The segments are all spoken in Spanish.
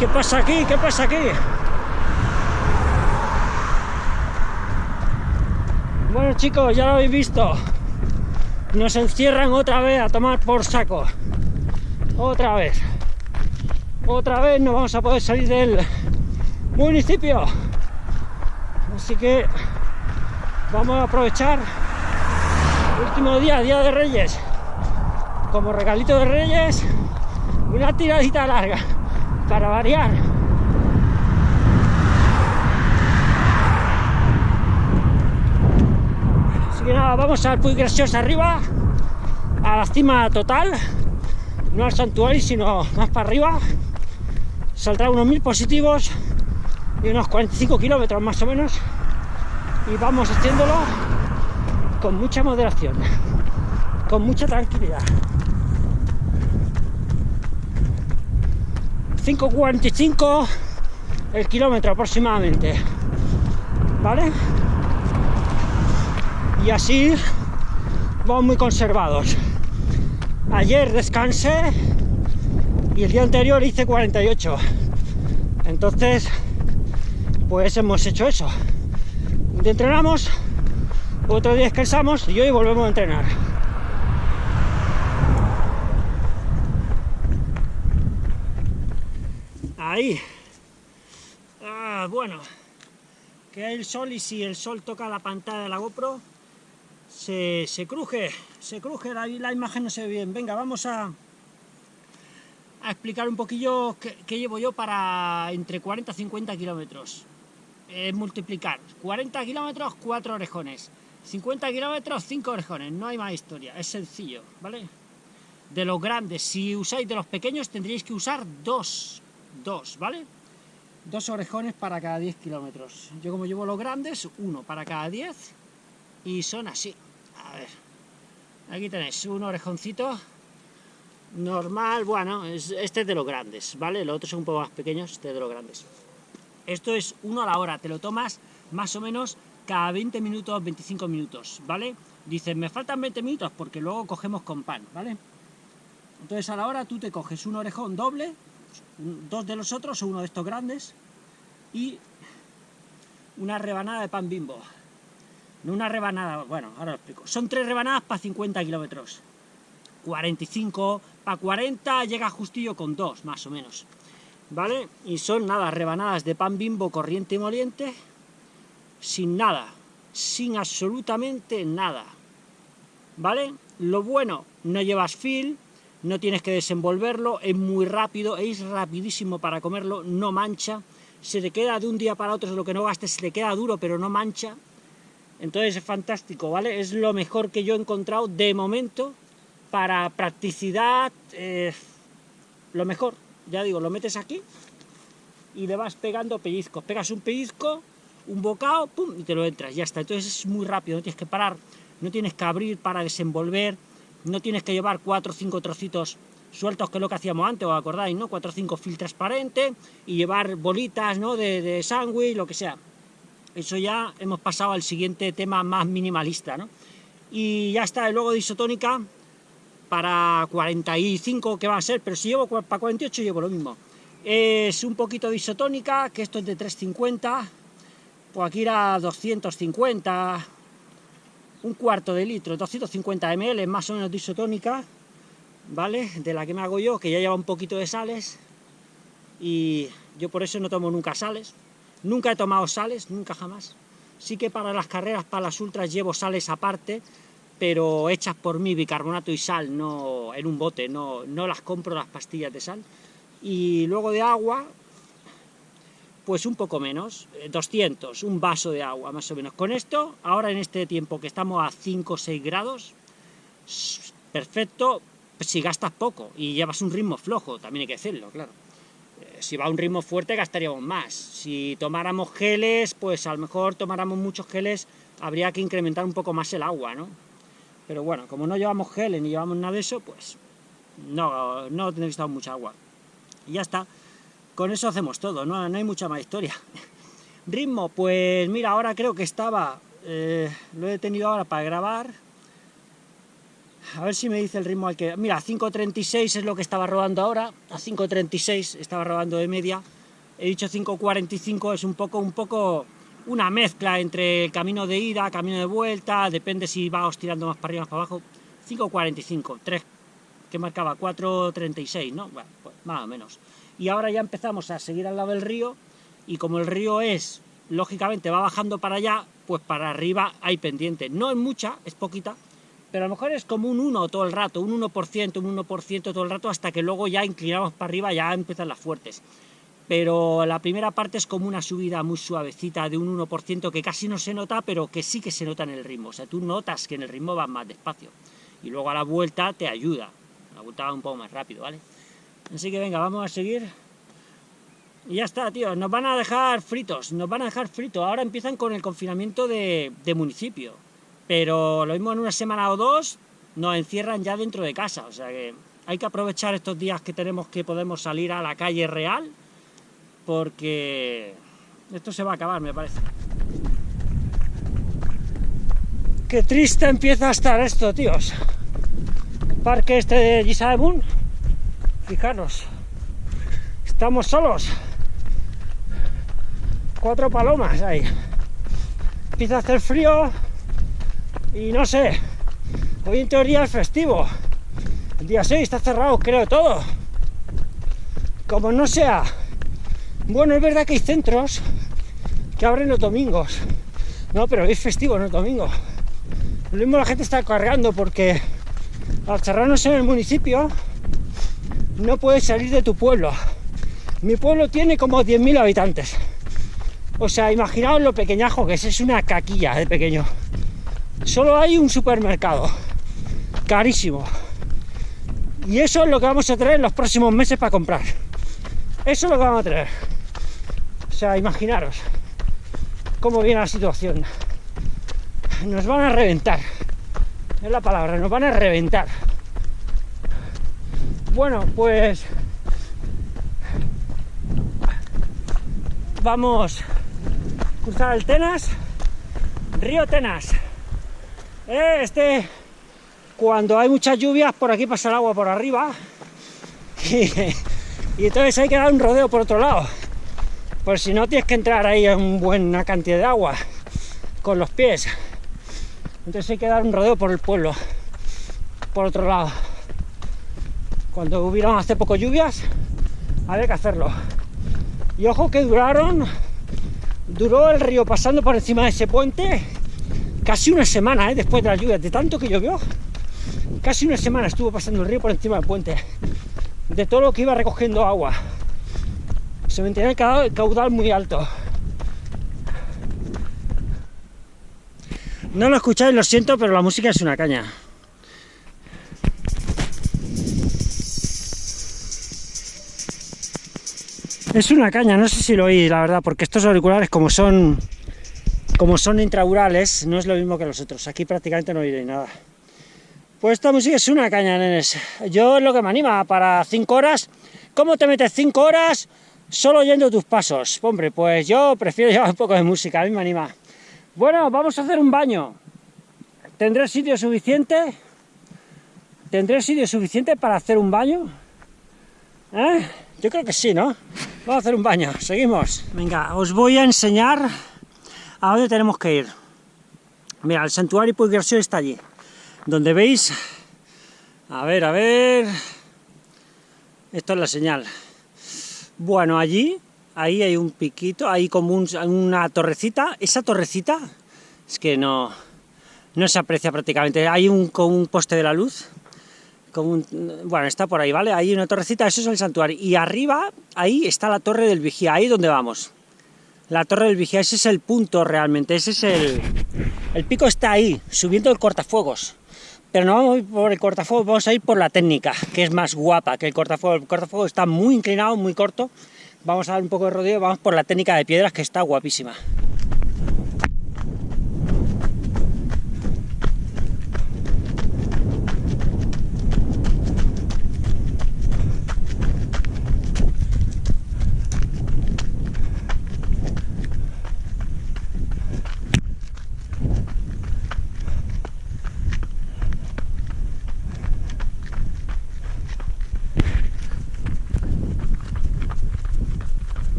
¿Qué pasa aquí? ¿Qué pasa aquí? Bueno chicos, ya lo habéis visto. Nos encierran otra vez a tomar por saco. Otra vez. Otra vez no vamos a poder salir del municipio. Así que vamos a aprovechar el último día, Día de Reyes. Como regalito de Reyes, una tiradita larga para variar. Así que nada, vamos al Puy Graciosa arriba, a la cima total, no al santuario, sino más para arriba. Saldrá unos mil positivos y unos 45 kilómetros más o menos. Y vamos haciéndolo con mucha moderación, con mucha tranquilidad. 5.45 el kilómetro aproximadamente, ¿vale? Y así vamos muy conservados. Ayer descansé y el día anterior hice 48. Entonces, pues hemos hecho eso. Entrenamos, otro día descansamos y hoy volvemos a entrenar. Ahí. Ah, bueno. Que hay el sol y si el sol toca la pantalla de la GoPro, se, cruje, se cruje, la, imagen no se ve bien. Venga, vamos a, explicar un poquillo qué, llevo yo para entre 40 y 50 kilómetros. Multiplicar 40 kilómetros, 4 orejones. 50 kilómetros, 5 orejones. No hay más historia, es sencillo, ¿vale? De los grandes, si usáis de los pequeños tendríais que usar dos dos, ¿vale? Dos orejones para cada 10 kilómetros. Yo como llevo los grandes, uno para cada 10 y son así. A ver, aquí tenéis un orejoncito normal, bueno, este es de los grandes, ¿vale? Los otros son un poco más pequeños, este es de los grandes. Esto es uno a la hora, te lo tomas más o menos cada 20 minutos, 25 minutos, ¿vale? Dicen, me faltan 20 minutos porque luego cogemos con pan, ¿vale? Entonces a la hora tú te coges un orejón doble, dos de los otros, uno de estos grandes, y una rebanada de pan bimbo. No una rebanada, bueno, ahora lo explico. Son tres rebanadas para 50 kilómetros. 45, para 40 llega justillo con dos, más o menos. ¿Vale? Y son nada, rebanadas de pan bimbo corriente y moliente, sin nada, sin absolutamente nada. ¿Vale? Lo bueno, no llevas fil, no tienes que desenvolverlo, es muy rápido, es rapidísimo para comerlo, no mancha, se te queda de un día para otro, lo que no gastes, se te queda duro, pero no mancha, entonces es fantástico, ¿vale? Es lo mejor que yo he encontrado de momento para practicidad, eh, lo mejor, ya digo, lo metes aquí y le vas pegando pellizcos, pegas un pellizco, un bocado, pum, y te lo entras, ya está, entonces es muy rápido, no tienes que parar, no tienes que abrir para desenvolver, no tienes que llevar cuatro o cinco trocitos sueltos que es lo que hacíamos antes, os acordáis, ¿no? Cuatro o cinco fil transparentes y llevar bolitas, ¿no? De, de sándwich, lo que sea. Eso ya hemos pasado al siguiente tema más minimalista, ¿no? Y ya está, el logo de isotónica para 45 que va a ser, pero si llevo para 48 llevo lo mismo. Es un poquito de isotónica, que esto es de 350, pues aquí era 250, un cuarto de litro, 250 ml, más o menos de isotónica, ¿vale? De la que me hago yo, que ya lleva un poquito de sales, y yo por eso no tomo nunca sales, nunca he tomado sales, nunca jamás. Sí que para las carreras, para las ultras, llevo sales aparte, pero hechas por mí, bicarbonato y sal, no en un bote, no, no las compro las pastillas de sal. Y luego de agua, pues un poco menos, 200, eh, un vaso de agua más o menos. Con esto, ahora en este tiempo que estamos a 5 o 6 grados, perfecto, si gastas poco y llevas un ritmo flojo, también hay que hacerlo, claro. Eh, si va a un ritmo fuerte gastaríamos más. Si tomáramos geles, pues a lo mejor tomáramos muchos geles, habría que incrementar un poco más el agua, ¿no? Pero bueno, como no llevamos geles ni llevamos nada de eso, pues no, no que mucha agua. Y ya está. Con eso hacemos todo, no, hay mucha más historia. Ritmo, pues mira, ahora creo que estaba, eh, lo he tenido ahora para grabar, A ver si me dice el ritmo al que... Mira, 5.36 es lo que estaba rodando ahora, a 5.36 estaba rodando de media. He dicho 5.45, es un poco, un poco una mezcla entre el camino de ida, camino de vuelta, depende si va tirando más para arriba, más para abajo. 5.45, 3, que marcaba 4.36, ¿no? Bueno, pues más o menos. Y ahora ya empezamos a seguir al lado del río, y como el río es, lógicamente va bajando para allá, pues para arriba hay pendiente. No es mucha, es poquita, pero a lo mejor es como un 1 todo el rato, un 1%, un 1% todo el rato, hasta que luego ya inclinamos para arriba, ya empiezan las fuertes. Pero la primera parte es como una subida muy suavecita de un 1% que casi no se nota, pero que sí que se nota en el ritmo. O sea, tú notas que en el ritmo va más despacio. Y luego a la vuelta te ayuda. La vuelta va un poco más rápido, ¿vale? Así que venga, vamos a seguir. Y ya está, tío. Nos van a dejar fritos. Nos van a dejar fritos. Ahora empiezan con el confinamiento de, municipio pero lo mismo en una semana o dos nos encierran ya dentro de casa, o sea que hay que aprovechar estos días que tenemos que podemos salir a la calle real, porque esto se va a acabar, me parece. Qué triste empieza a estar esto, tíos. El parque este de Gisaemun, fijaros, estamos solos. Cuatro palomas ahí. Empieza a hacer frío, y no sé, hoy en teoría es festivo. El día 6 está cerrado, creo, todo. Como no sea. Bueno, es verdad que hay centros que abren los domingos. No, pero es festivo, no es domingo. Lo mismo la gente está cargando porque al cerrarnos en el municipio no puedes salir de tu pueblo. Mi pueblo tiene como 10.000 habitantes. O sea, imaginaos lo pequeñajo que es, es una caquilla de pequeño solo hay un supermercado, carísimo. Y eso es lo que vamos a traer en los próximos meses para comprar. Eso es lo que vamos a traer. O sea, imaginaros cómo viene la situación. Nos van a reventar. Es la palabra, nos van a reventar. Bueno, pues vamos a cruzar el Tenas, río Tenas. Eh, este, cuando hay muchas lluvias, por aquí pasa el agua por arriba. Y, entonces hay que dar un rodeo por otro lado. Pues si no, tienes que entrar ahí en buena cantidad de agua con los pies. Entonces hay que dar un rodeo por el pueblo, por otro lado. Cuando hubieron hace poco lluvias, había que hacerlo. Y ojo que duraron, duró el río pasando por encima de ese puente casi una semana, ¿eh? después de la lluvia, de tanto que llovió, casi una semana estuvo pasando el río por encima del puente, de todo lo que iba recogiendo agua. Se mantenía el caudal muy alto. No lo escucháis, lo siento, pero la música es una caña. Es una caña, no sé si lo oís, la verdad, porque estos auriculares como son como son intraurales, no es lo mismo que los otros. Aquí prácticamente no oiré nada. Pues esta música es una caña, nenes. Yo es lo que me anima para 5 horas. ¿Cómo te metes 5 horas solo oyendo tus pasos? Hombre, pues yo prefiero llevar un poco de música, a mí me anima. Bueno, vamos a hacer un baño. ¿Tendré sitio suficiente? ¿Tendré sitio suficiente para hacer un baño? ¿Eh? Yo creo que sí, ¿no? Vamos a hacer un baño, seguimos. Venga, os voy a enseñar ¿A dónde tenemos que ir? Mira, el santuario Puigversió está allí. Donde veis... A ver, a ver... Esto es la señal. Bueno, allí, ahí hay un piquito, hay como una torrecita. Esa torrecita es que no, no se aprecia prácticamente. Hay un, un poste de la luz. Bueno, está por ahí, ¿vale? Hay una torrecita, eso es el santuario. Y arriba, ahí está la torre del vigía, ahí donde vamos la torre del vigía, ese es el punto realmente, ese es el... El pico está ahí, subiendo el cortafuegos. Pero no vamos a ir por el cortafuegos, vamos a ir por la técnica, que es más guapa que el cortafuegos. El cortafuegos está muy inclinado, muy corto. Vamos a dar un poco de rodeo, vamos por la técnica de piedras, que está guapísima.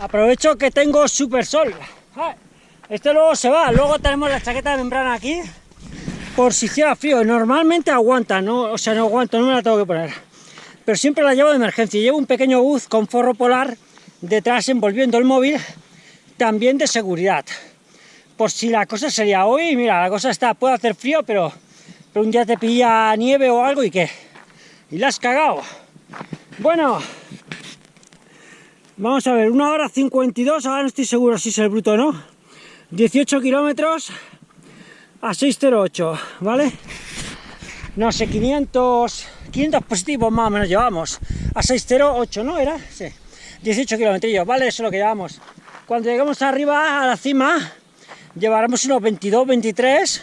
Aprovecho que tengo super sol. Este luego se va, luego tenemos la chaqueta de membrana aquí, por si hiciera frío. Normalmente aguanta, ¿no? o sea, no aguanto, no me la tengo que poner. Pero siempre la llevo de emergencia. Llevo un pequeño buz con forro polar detrás envolviendo el móvil, también de seguridad. Por si la cosa sería hoy, mira, la cosa está, puede hacer frío, pero, pero un día te pilla nieve o algo y qué. Y la has cagado. Bueno, vamos a ver, una hora 52, ahora no estoy seguro si es el bruto o no. 18 kilómetros a 608, ¿vale? No sé, 500, 500 positivos más o menos llevamos. A 608, ¿no? ¿Era? Sí. 18 kilómetros, ¿vale? Eso es lo que llevamos. Cuando lleguemos arriba, a la cima, llevaremos unos 22, 23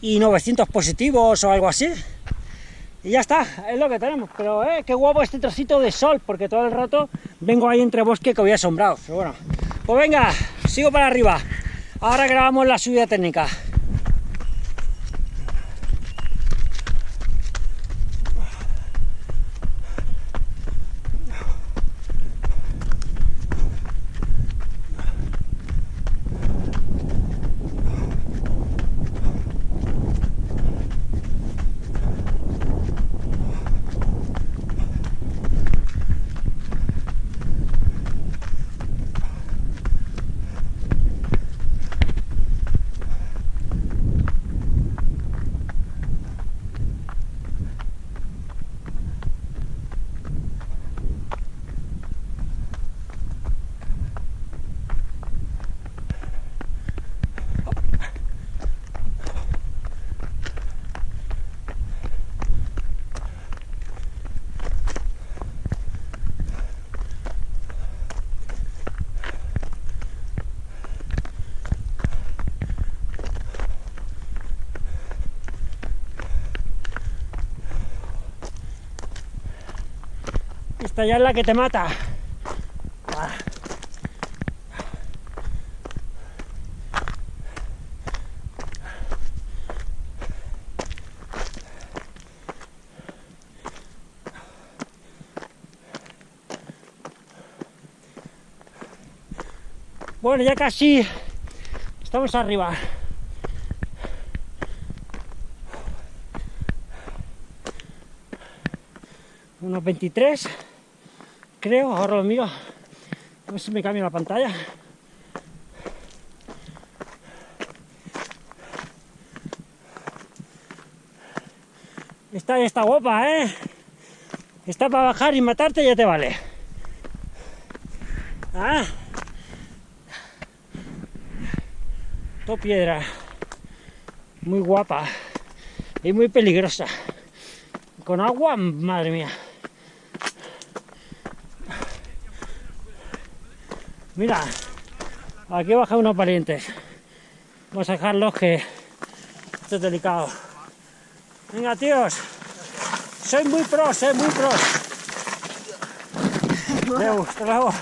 y 900 positivos o algo así. Y ya está, es lo que tenemos. Pero eh, qué guapo este trocito de sol, porque todo el rato vengo ahí entre bosque que voy asombrado. Pero bueno, pues venga, sigo para arriba. Ahora grabamos la subida técnica. Esta ya es la que te mata. Bueno, ya casi estamos arriba. Unos 23 creo, ahora lo miro, a ver si me cambia la pantalla. Esta está guapa, ¿eh? Está para bajar y matarte ya te vale. Ah. Todo piedra. Muy guapa. Y muy peligrosa. Con agua, madre mía. Mira, aquí baja unos parientes. Vamos a dejarlos que esto es delicado. Venga, tíos. Soy muy pro, soy muy pro. Leo, hasta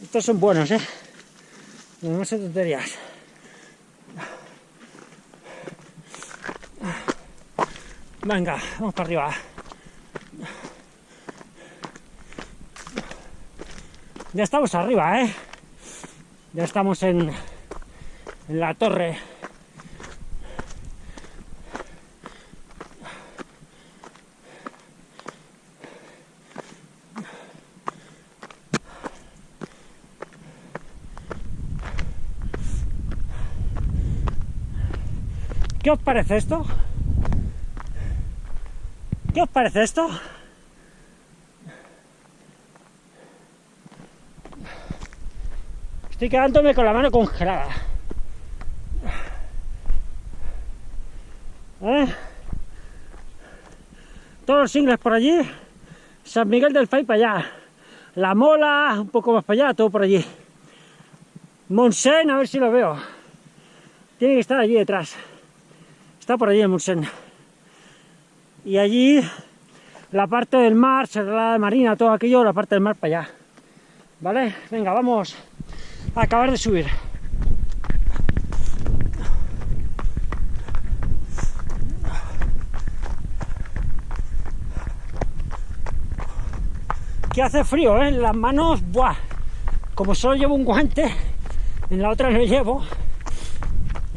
Estos son buenos, ¿eh? No sé tonterías. Venga, vamos para arriba. Ya estamos arriba, ¿eh? Ya estamos en, la torre. ¿Qué os parece esto? ¿Qué os parece esto? Estoy quedándome con la mano congelada. ¿Eh? Todos los singles por allí. San Miguel del Fay para allá. La Mola, un poco más para allá, todo por allí. Monsen, a ver si lo veo. Tiene que estar allí detrás. Está por allí el Monsen. Y allí la parte del mar, la Marina, todo aquello, la parte del mar para allá. ¿Vale? Venga, vamos acabar de subir. que hace frío, ¿eh? Las manos, ¡buah! Como solo llevo un guante, en la otra no llevo,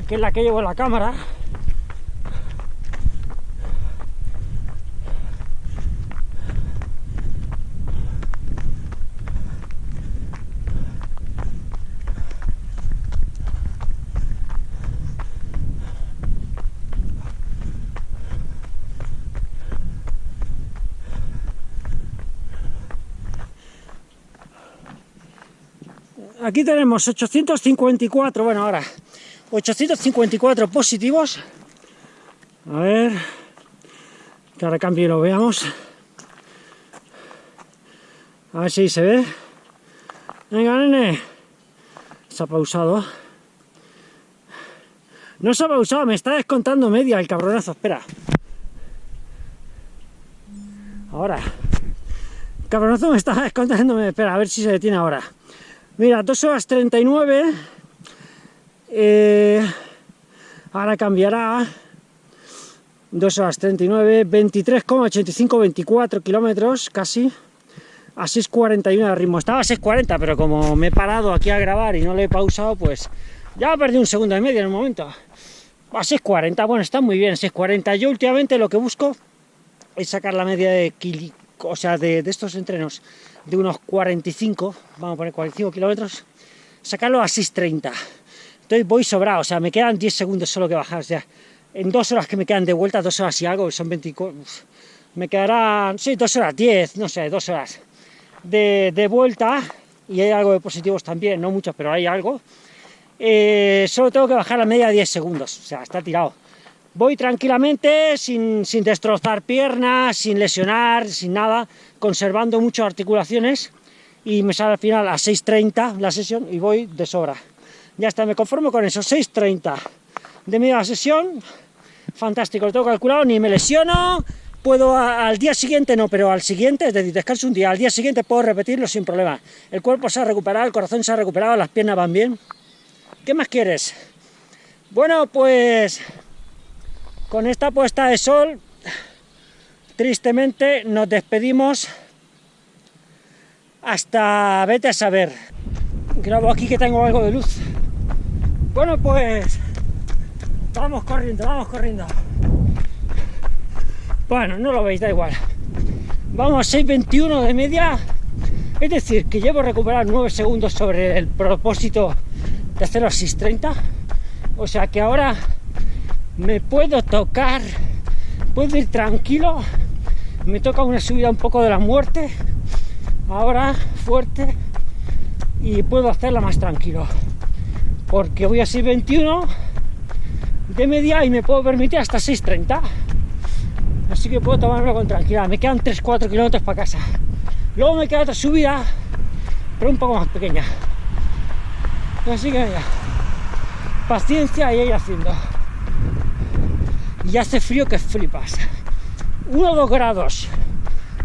que es la que llevo la cámara. Aquí tenemos 854, bueno ahora, 854 positivos. A ver, que ahora cambio y lo veamos. A ver si se ve. Venga, nene. Se ha pausado. No se ha pausado, me está descontando media el cabronazo, espera. Ahora. Cabronazo me está descontando, espera, a ver si se detiene ahora. Mira, 2 horas 39. Eh, ahora cambiará. 2 horas 39, 23,85, 24 kilómetros casi. A 6.41 de ritmo. Estaba a 6.40, pero como me he parado aquí a grabar y no le he pausado, pues ya perdí un segundo y medio en el momento. A 6.40, bueno, está muy bien, 6.40. Yo últimamente lo que busco es sacar la media de, o sea, de estos entrenos de unos 45, vamos a poner 45 kilómetros, sacarlo a 6.30. Entonces voy sobrado, o sea, me quedan 10 segundos solo que bajar, o sea, en dos horas que me quedan de vuelta, dos horas y algo, son 24, me quedarán, sí, dos horas 10, no sé, dos horas de, de vuelta, y hay algo de positivos también, no mucho, pero hay algo, eh, solo tengo que bajar la media de 10 segundos, o sea, está tirado. Voy tranquilamente, sin, sin destrozar piernas, sin lesionar, sin nada, conservando muchas articulaciones y me sale al final a 6.30 la sesión y voy de sobra. Ya está, me conformo con eso, 6.30 de media sesión, fantástico, lo tengo calculado, ni me lesiono, puedo al día siguiente no, pero al siguiente, es decir, descanso un día, al día siguiente puedo repetirlo sin problema. El cuerpo se ha recuperado, el corazón se ha recuperado, las piernas van bien. ¿Qué más quieres? Bueno, pues con esta puesta de sol, tristemente nos despedimos hasta vete a saber. Grabo aquí que tengo algo de luz. Bueno, pues vamos corriendo, vamos corriendo. Bueno, no lo veis, da igual. Vamos a 6.21 de media, es decir, que llevo recuperar 9 segundos sobre el propósito de hacerlo a 6.30. O sea que ahora me puedo tocar, puedo ir tranquilo, me toca una subida un poco de la muerte, ahora fuerte, y puedo hacerla más tranquilo, porque voy a 6.21 de media y me puedo permitir hasta 6.30, así que puedo tomarlo con tranquilidad, me quedan 3-4 kilómetros para casa, luego me queda otra subida, pero un poco más pequeña, así que mira, paciencia y ir haciendo y hace frío que flipas. 1 o 2 grados.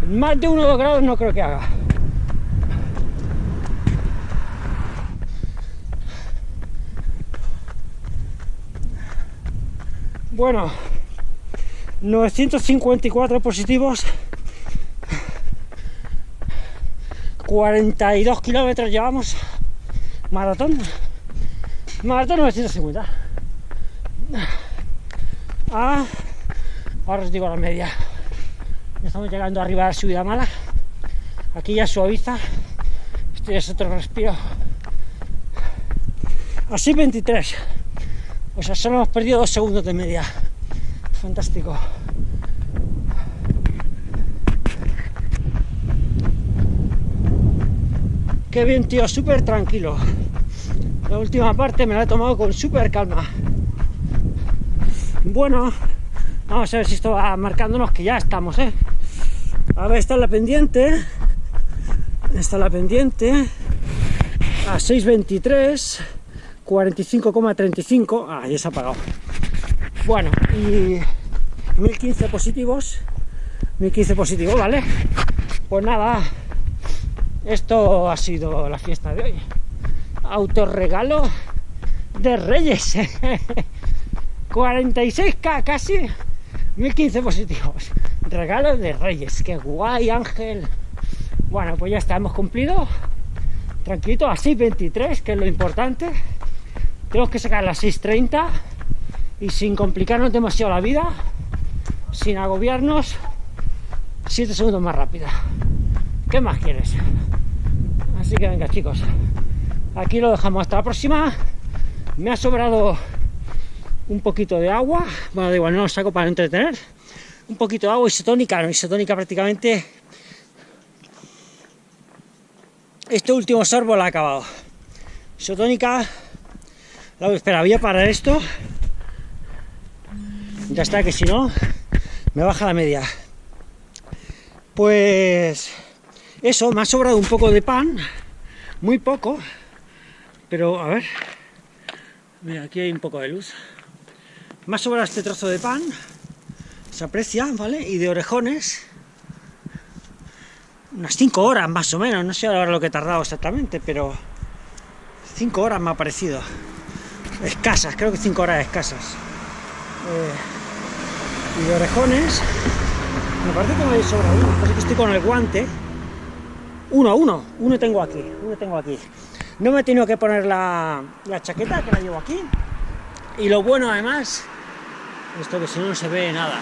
Más de 1 o 2 grados no creo que haga. Bueno, 954 positivos, 42 kilómetros llevamos, maratón, maratón 950. Ah, ahora os digo la media. Ya estamos llegando arriba de la subida mala. Aquí ya suaviza. Este es otro respiro. Así 23. O sea, solo hemos perdido dos segundos de media. Fantástico. Qué bien, tío, súper tranquilo. La última parte me la he tomado con súper calma. Bueno, vamos a ver si esto va marcándonos que ya estamos, ¿eh? A ver, está la pendiente. Está la pendiente. A 6.23. 45,35. Ah, ya se ha apagado. Bueno, y 1015 positivos. 1015 positivos, ¿vale? Pues nada, esto ha sido la fiesta de hoy. Autorregalo de Reyes. 46k casi, 1015 positivos. Regalo de Reyes, qué guay Ángel. Bueno, pues ya está, hemos cumplido. Tranquilito, a 6.23, que es lo importante. Tenemos que sacar las 6.30 y sin complicarnos demasiado la vida, sin agobiarnos, 7 segundos más rápida. ¿Qué más quieres? Así que venga chicos, aquí lo dejamos hasta la próxima. Me ha sobrado un poquito de agua, bueno da igual, no lo saco para entretener. Un poquito de agua isotónica, no isotónica prácticamente. Este último sorbo lo ha acabado. Isotónica, la, espera, voy a parar esto. Ya está, que si no, me baja la media. Pues eso, me ha sobrado un poco de pan, muy poco, pero a ver, mira, aquí hay un poco de luz. Me ha sobrado este trozo de pan, se aprecia, ¿vale? Y de orejones, unas 5 horas más o menos, no sé ahora lo que he tardado exactamente, pero 5 horas me ha parecido. Escasas, creo que 5 horas escasas. Eh, y de orejones, me parece que me he sobrado uno, parece que estoy con el guante. Uno, uno, uno tengo aquí, uno tengo aquí. No me he tenido que poner la, la chaqueta, que la llevo aquí. Y lo bueno además, esto que si no no se ve nada.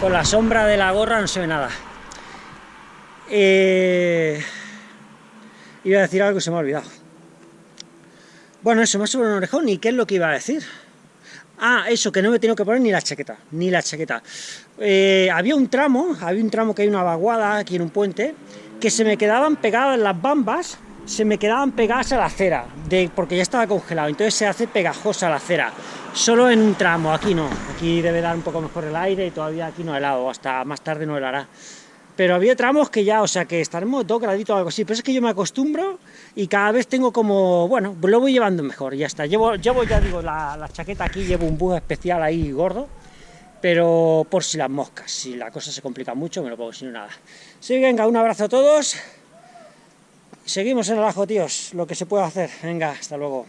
Con la sombra de la gorra no se ve nada. Eh, iba a decir algo que se me ha olvidado. Bueno, eso ha subido un orejón, ¿y qué es lo que iba a decir? Ah, eso, que no me tengo que poner ni la chaqueta, ni la chaqueta. Eh, había un tramo, había un tramo que hay una vaguada aquí en un puente, que se me quedaban pegadas las bambas, se me quedaban pegadas a la acera, de, porque ya estaba congelado, entonces se hace pegajosa la acera. Solo en un tramo, aquí no, aquí debe dar un poco mejor el aire y todavía aquí no helado, hasta más tarde no helará pero había tramos que ya, o sea, que estaremos dos graditos o algo así, pero es que yo me acostumbro y cada vez tengo como, bueno, lo voy llevando mejor, ya está, llevo, llevo ya digo, la, chaqueta aquí, llevo un bug especial ahí gordo, pero por si las moscas, si la cosa se complica mucho, me lo pongo, si no nada. Sí, venga, un abrazo a todos, seguimos en el ajo, tíos, lo que se puede hacer, venga, hasta luego,